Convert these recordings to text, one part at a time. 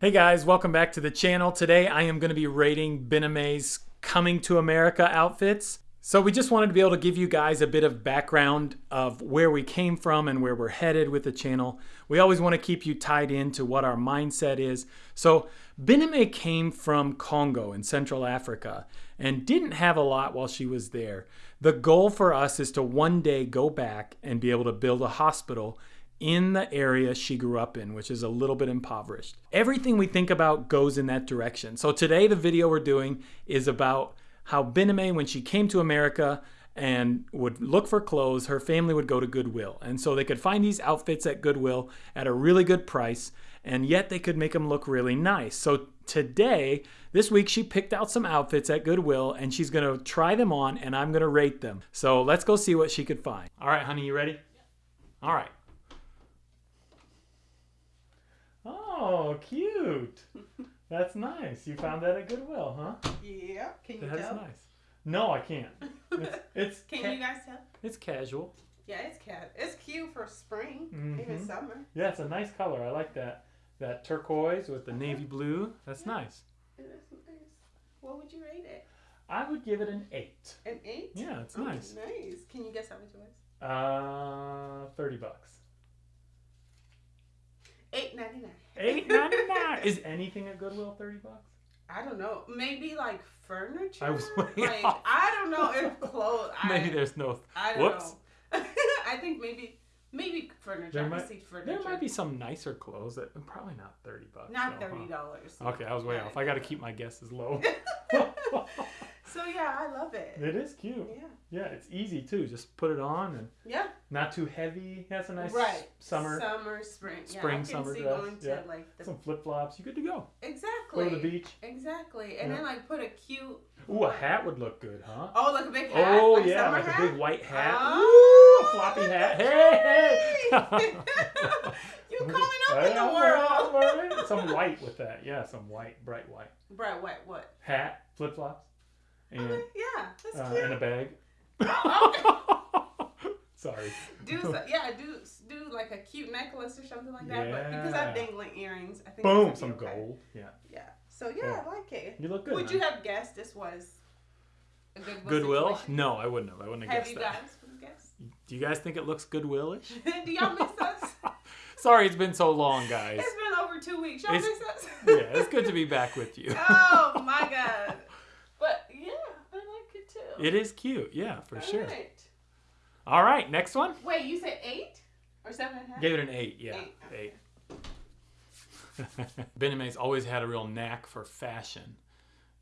Hey guys, welcome back to the channel. Today I am going to be rating Bename's Coming to America outfits. So we just wanted to be able to give you guys a bit of background of where we came from and where we're headed with the channel. We always want to keep you tied into what our mindset is. So Bename came from Congo in Central Africa and didn't have a lot while she was there. The goal for us is to one day go back and be able to build a hospital in the area she grew up in, which is a little bit impoverished. Everything we think about goes in that direction. So today the video we're doing is about how Bename, when she came to America and would look for clothes, her family would go to Goodwill. And so they could find these outfits at Goodwill at a really good price, and yet they could make them look really nice. So today, this week, she picked out some outfits at Goodwill and she's gonna try them on and I'm gonna rate them. So let's go see what she could find. All right, honey, you ready? All right. Oh, cute. That's nice. You found that at Goodwill, huh? Yeah. Can you That is tell? nice. No, I can't. It's, it's Can ca- you guys tell? it's casual. Yeah, it's cat. It's cute for spring, Mhm. even summer. Yeah, it's a nice color. I like that. That turquoise with the navy blue. That's Yeah. nice. It is nice. What would you rate it? I would give it an eight. An eight? Yeah, it's Oh, nice. Nice. Can you guess how much it was? Uh, thirty bucks. Eight ninety nine. Eight ninety nine. Is anything at Goodwill thirty bucks? I don't know. Maybe like furniture. I was way like off. I don't know if clothes. Maybe I, there's no. I don't whoops. know. I think maybe maybe furniture. There I might- see furniture. There might be some nicer clothes that probably not thirty bucks. Not though, thirty dollars. Okay, I was way off. I got to keep my guesses low. So yeah, I love it. it is cute. Yeah. Yeah, it's easy too. Just put it on and Yeah. not too heavy. Has a nice right. summer, Summer, spring. yeah, spring, I can summer see dress, going to yeah. like the some flip flops. You good to go. exactly. Go to the beach. Exactly, and Yeah. then like put a cute. Ooh, a hat would look good, huh? Oh, like a big hat. Oh like yeah, like hat? a big white hat. Oh. Ooh, a floppy hat. Hey, hey. you coming up in the world. Some white with that. Yeah, some white, bright white Bright white. What? hat, flip flops, and Okay, yeah, that's uh, cute. and a bag. Sorry. do so, yeah, do do like a cute necklace or something like that. But because I've dangling earrings, I think. Boom, this some okay. gold. Yeah. Yeah. So yeah, I like it. You look good. Would huh? you have guessed this was a Goodwill? Goodwill? situation? No, I wouldn't have. I wouldn't have, Have guessed you that. guys guessed? Do you guys think it looks Goodwillish? do y'all miss us? Sorry, it's been so long, guys. It's been over two weeks. Y'all It's- miss us? yeah, it's good to be back with you. oh my god. But yeah, I like it is cute, yeah, for All sure. right. All right, next one. Wait, you said eight or seven and a half? Gave it an eight, yeah, Eight, eight. Bename's always had a real knack for fashion,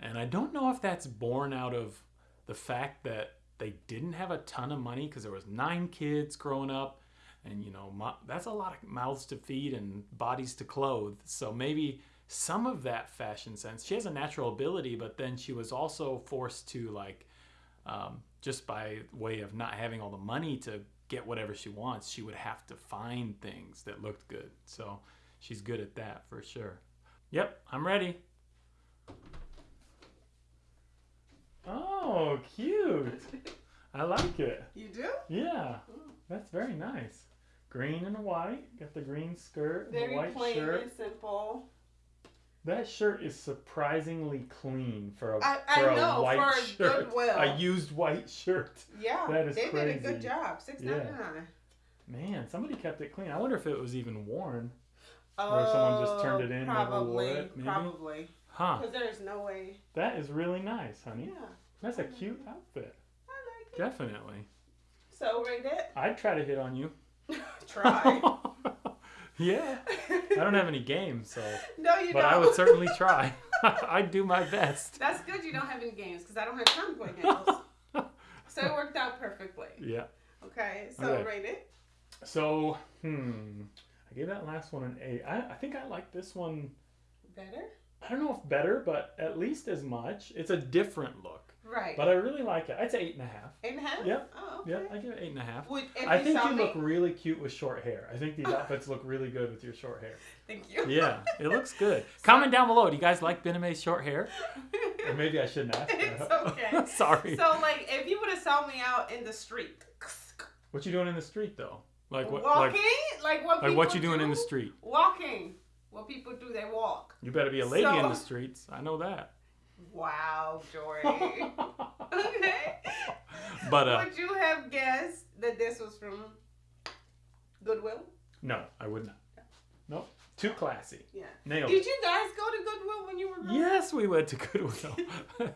and I don't know if that's born out of the fact that they didn't have a ton of money because there was nine kids growing up, and you know mo- that's a lot of mouths to feed and bodies to clothe. So maybe some of that fashion sense. She has a natural ability, but then she was also forced to like um, just by way of not having all the money to get whatever she wants, she would have to find things that looked good. So she's good at that for sure. Yep, I'm ready. Oh, cute. I like it. You do? Yeah, that's very nice. Green and white. Got the green skirt, and the Very white plain shirt. and simple. That shirt is surprisingly clean for a I- I for a know, white for a shirt. Goodwill. A used white shirt. Yeah. That is they did a good job. Six Yeah. ninety nine. Man, somebody kept it clean. I wonder if it was even worn. Oh, Or someone just turned it oh, in, never wore it, maybe? Probably. Huh. Because there's no way. That is really nice, honey. Yeah. That's a cute outfit. I like it. Definitely. So rate it. I'd try to hit on you. Try. yeah. I don't have any games, so no, you but don't. But I would certainly try. I'd do my best. That's good you don't have any games because I don't have time to play games. so it worked out perfectly. Yeah. Okay, so Okay. rate it. So, hmm. I gave that last one an eight. I, I think I like this one Better? I don't know if better, but at least as much. It's a different look. Right. But I really like it. I'd say eight and a half. Eight and a half? Yep. Oh, okay. Yeah, I give it eight and a half. Would, I think you me, look really cute with short hair. I think these outfits look really good with your short hair. Thank you. Yeah, it looks good. Comment down below. Do you guys like Bename's short hair? Or maybe I shouldn't ask. It's okay. Sorry. So, like, if you would have saw me out in the street, What you doing in the street though? Like what? walking, Like, like, what like what you doing in the street? Walking. What people do, they walk. You better be a lady in the streets. I know that. Wow, Jordy. okay. But uh, Would you have guessed that this was from Goodwill? no, I would not. Nope. Too classy. Yeah. Nailed Did it. you guys go to Goodwill when you were growing up? Yes, we went to Goodwill.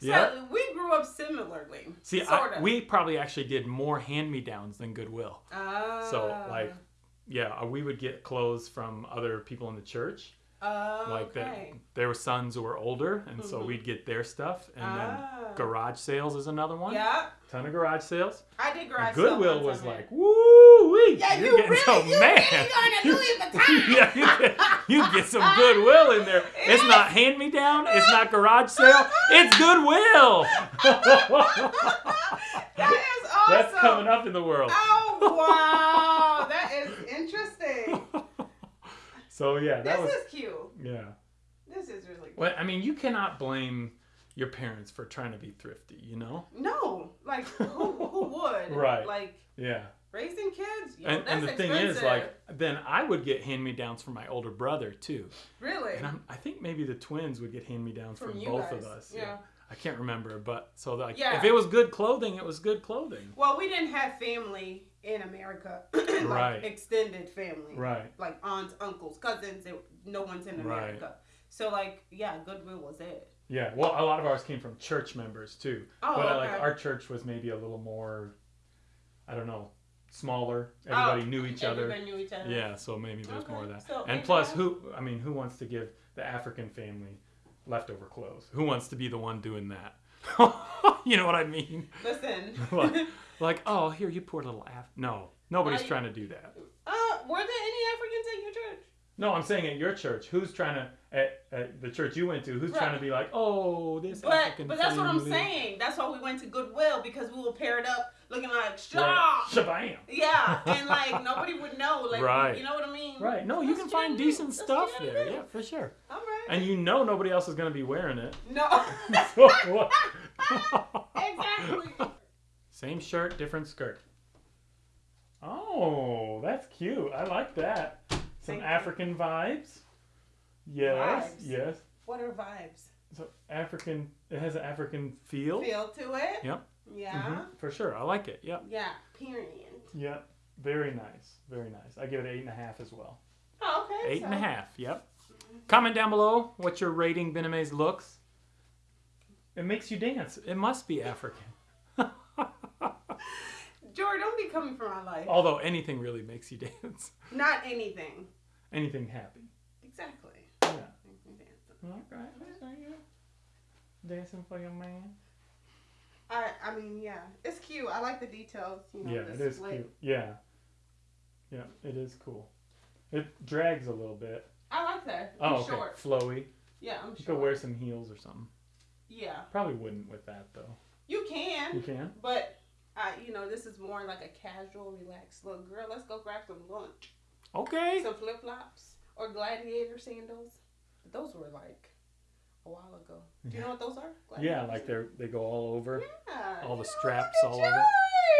So yeah. we grew up similarly. See, sort I, of. we probably actually did more hand-me-downs than Goodwill. Ah. So like, yeah, uh, we would get clothes from other people in the church. Oh, Like that, okay. there were sons who were older, and so Mhm. we'd get their stuff. And Ah. then garage sales is another one. Yeah, Ton of garage sales. I did garage sale Goodwill was like, woo wee! Yeah, You're you getting really, some you man. really going to Louis Vuitton. yeah, you get, you get some Goodwill in there. It's not hand me down. It's not garage sale. It's Goodwill. that is awesome. That's coming up in the world. Oh wow, that is interesting. So yeah, that This was is cute. yeah. This is really cute. Well, I mean, you cannot blame your parents for trying to be thrifty. You know. No, like who, who would? Right. Like Yeah. raising kids. Yo, And, that's and the thing is, like, then I would get hand me downs from my older brother too. really. And I'm, I think maybe the twins would get hand me downs from, From you both of guys, us. yeah. I can't remember, but so like Yeah. if it was good clothing, it was good clothing. Well, we didn't have family in America, like Right. extended family, Right. like aunts, uncles, cousins. It, no one's in Right. America, so like yeah, Goodwill was it. Yeah. Well, a lot of ours came from church members too. Oh, but uh, okay. like our church was maybe a little more, I don't know, smaller. Everybody Oh, knew each other. Everybody knew each other. Yeah, so maybe there's more of that. so and plus, who? I mean, who wants to give the African family leftover clothes? Who wants to be the one doing that? you know what I mean? Listen. Like- Like, oh, here you poor little Af. No, nobody's Why- trying to do that. uh, were there any Africans at your church? No, I'm saying at your church, who's trying to at, at the church you went to? Who's trying to be like, oh, this But African but that's what I'm saying. That's why we went to Goodwill because we were paired up looking like Right. Shabam. Yeah, and like nobody would know. Like Right. you know what I mean? Right. No, you can what find decent That's stuff what there. Yeah, for sure. All right. And you know nobody else is going to be wearing it. no. So? Exactly. Same shirt, different skirt. Oh, that's cute. I like that. Some Thank you. African vibes. Yes, Vibes. yes. What are vibes? So African, it has an African feel. Feel to it. Yep. Yeah. Mhm, for sure. I like it. Yep. Yeah. Period. Yep. Very nice. Very nice. I give it eight and a half as well. Oh, okay. Eight and a half. Yep. Comment down below what your rating Bename's looks. It makes you dance. It must be African. George, don't be coming for my life. Although anything really makes you dance. Not anything. Anything happy. Exactly. Yeah. Okay. Dancing for your man. I I mean, yeah, it's cute. I like the details. You know, Yeah, it is split. cute. Yeah. Yeah, it is cool. It drags a little bit. I like that. Oh, I'm okay. short. Flowy. Yeah, I'm You could wear some heels or something. Yeah, Probably wouldn't with that though. you can. You can? But I, you know, this is more like a casual, relaxed look. Girl, let's go grab some lunch. Okay. Some flip flops or gladiator sandals. Those were like a while ago. Do you know what those are? Yeah, like they're they go all over. Yeah. all the straps all over.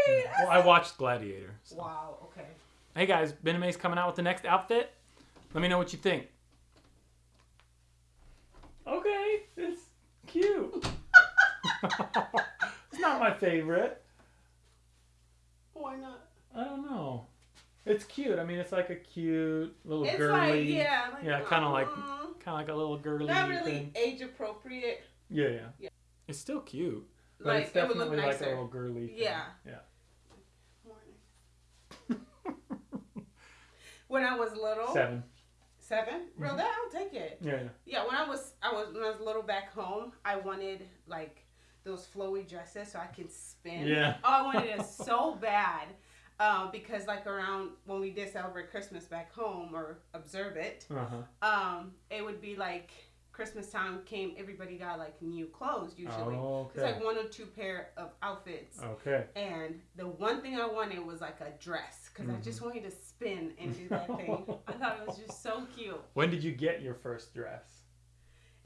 Yeah. Well, I watched Gladiator. so. Wow. Okay. Hey guys, Bename's coming out with the next outfit. Let me know what you think. Okay, it's cute. it's not my favorite. Why not? I don't know. It's cute. I mean, it's like a cute little It's girly. like yeah, like, Yeah, kinda like- mm, Kind of like a little girly not really thing. age appropriate. Yeah, yeah, Yeah. It's still cute, but Like it's it would look definitely like a nicer. little girly. Thing. Yeah. Yeah. when I was little, Seven. seven, real Mhm. that I'll take it. Yeah, yeah. Yeah, when I was I was when I was little back home, I wanted like those flowy dresses so I could spin. Yeah. Oh, I wanted it so bad. Um, because like around when we did celebrate Christmas back home or observe it, Uh huh. um, it would be like Christmas time came, everybody got like new clothes usually. Oh, It's like one or two pair of outfits. Okay. And the one thing I wanted was like a dress because I just Mm-hmm. wanted to spin and do that thing. I thought it was just so cute. When did you get your first dress?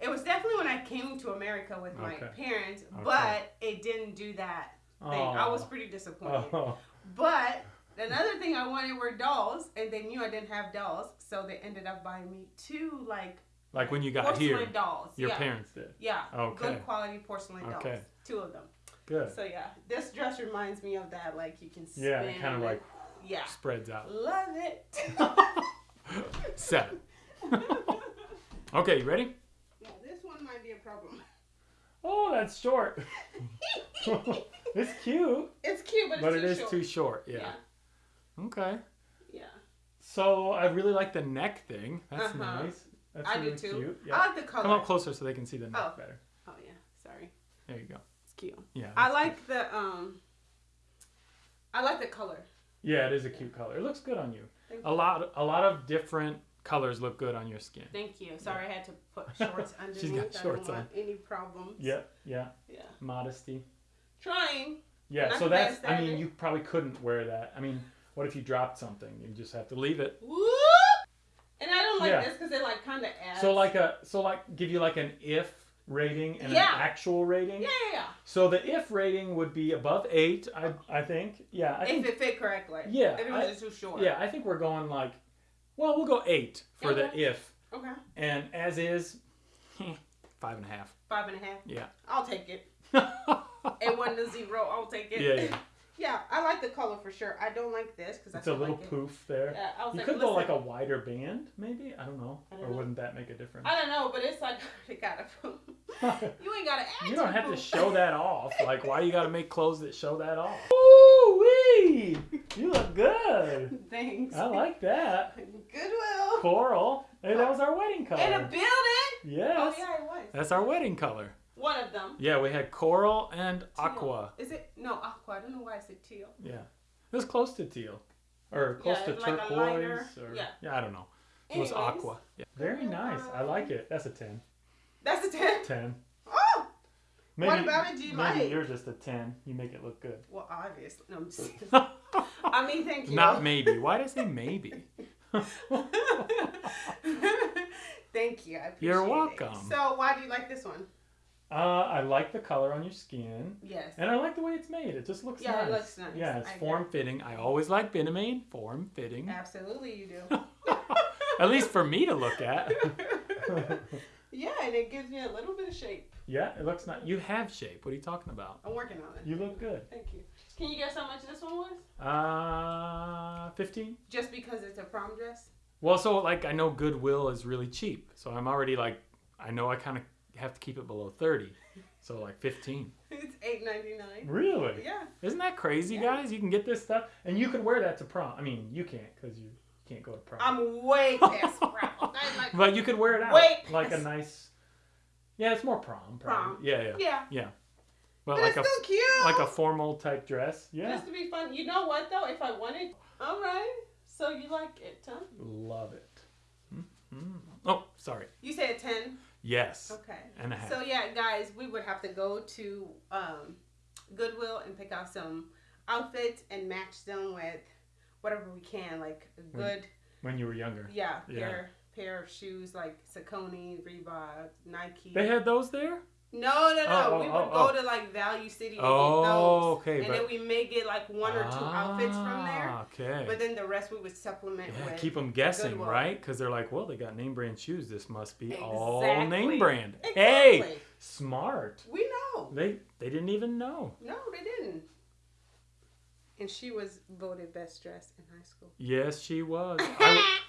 It was definitely when I came to America with my parents, Okay. but it didn't do that thing. I was Oh. pretty disappointed. Oh. But Another thing I wanted were dolls, and they knew I didn't have dolls, so they ended up buying me two like Like when you got porcelain here, dolls. your yeah. parents did. Yeah. Okay. Good quality porcelain dolls. Okay. Two of them. Good. So yeah, this dress reminds me of that. Like you can spin. Yeah, it kind of like Yeah. spreads out. Love it. Seven. Okay, you ready? yeah, this one might be a problem. Oh, that's short. it's cute, It's cute, but it's too it is short. too short. Yeah. Yeah. Okay. Yeah. So I really like the neck thing. That's Uh-huh. nice. That's I really do too. cute. I like the color. Come up closer so they can see the neck Oh. better. Oh yeah. Sorry. There you go. It's cute. Yeah. I like the um. I like the color. Yeah, it is a cute color. It looks good on you. Thank A lot, a lot of different colors look good on your skin. Thank you. Sorry, I had to put shorts underneath. She's got I don't want any problems. Yeah, yeah. Yeah. Modesty. Trying. Yeah. So that's. I mean, you probably couldn't wear that. I mean, what if you dropped something? You just have to leave it. Whoop! And I don't like Yeah. this because it like kind of adds. So like a, so like give you like an if rating and Yeah. an actual rating. Yeah, yeah, So the if rating would be above eight, I I think. Yeah, I yeah. think. If it fit correctly. Yeah, If it was too short. Yeah, I think we're going like, well, we'll go eight for the if, Okay. and as is, five and a half. Five and a half. Yeah. I'll take it. yeah, And one to zero, I'll take it. yeah. Yeah, I like the color for sure. I don't like this because It's a little like it. poof there. Yeah, I was You like, could go like a wider band, maybe. I don't know, I don't or know. wouldn't that make a difference? I don't know, but it's like it gotta. you ain't gotta add. You don't the have to show that off. Like, why you got to make clothes that show that off? Ooh wee! You look good. Thanks. I like that. Goodwill. Coral. Hey, that was our wedding color. In a building. Yes. Oh yeah, it was. That's our wedding color. One of them. Yeah, we had coral and Teal. aqua. Is it no aqua? I don't know why I said teal. Yeah. It was close to teal. Or close Yeah, to like turquoise. or, yeah. I don't know. It was aqua. Yeah. Very nice. I like it. That's a 10. That's a ten. 10. Oh, Maybe, What about it, do you maybe like? you're just a 10. You make it look good. well, obviously. No, I'm just. I mean, thank you. Not maybe. Why did I say maybe? thank you. I appreciate You're it. welcome. So, why do you like this one? Uh, I like the color on your skin. Yes. And I like the way it's made. It just looks Yeah, nice. Yeah, it looks nice. Yeah, it's I agree. form fitting. I always like Benamade. Form fitting. Absolutely, you do. At least for me to look at. yeah, and it gives me a little bit of shape. yeah, it looks nice. You have shape. What are you talking about? I'm working on it. You look good. Thank you. Can you guess how much this one was? Uh, 15? Just because it's a prom dress? Well, so like I know Goodwill is really cheap. So I'm already like, I know I kind of have to keep it below 30. So like 15. It's eight ninety nine. Really? Yeah. Isn't that crazy, Yeah. guys? You can get this stuff and you can wear that to prom. I mean, you can't because you can't go to prom. I'm way past prom. Like, But you could wear it out Wait. like a nice. Yeah, it's more prom. Probably. Prom. Yeah, yeah, yeah. But, But, like a still cute. like a formal type dress. Yeah, Just to be fun. You know what though? If I wanted, all right. So you like it, huh? love it. Mm. Oh, sorry. You said ten. Yes, Okay. and a half. So yeah, guys, we would have to go to um, Goodwill and pick out some outfits and match them with whatever we can, like a When- good when you were younger, yeah, Yeah. pair pair of shoes like Saucony, Reebok, Nike. they had those there. No, no, no. Oh, we oh, would oh, go to like Value City to Oh, get those, okay, and but then we may get like one or two outfits from there. Ah, Okay. But then the rest we would supplement yeah, with. keep them guessing, right? Because they're like, well, they got name brand shoes. This must be all name brand. Exactly. Hey, smart. We know. They they didn't even know. No, they didn't. And she was voted best dressed in high school. Yes, she was. I,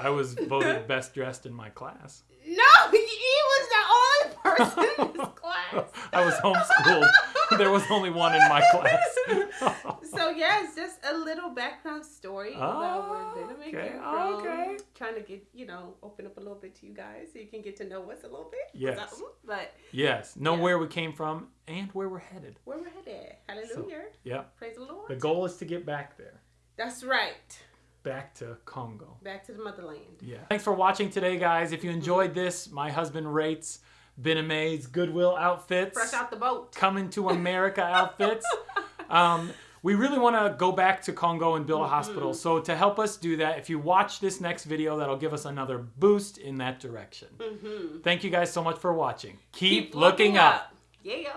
I was voted best dressed in my class. No, he was the only person in his class. I was homeschooled. there was only one in my class. so yeah, it's just a little background story about where ah, Benjamin Okay, came from. okay. Trying to get you know open up a little bit to you guys so you can get to know us a little bit. Yes. But yes, know Yeah. where we came from and where we're headed. where we're headed, Hallelujah, Yeah, praise the Lord. the goal is to get back there, That's right. back to Congo. Back to the motherland. Yeah. Thanks for watching today, guys. If you enjoyed this, my husband rates Bename's Goodwill outfits. Fresh out the boat. coming to America outfits. Um, we really want to go back to Congo and build a Mm-hmm. hospital. So to help us do that, if you watch this next video, that'll give us another boost in that direction. Mm-hmm. Thank you guys so much for watching. Keep, looking, up. Yeah.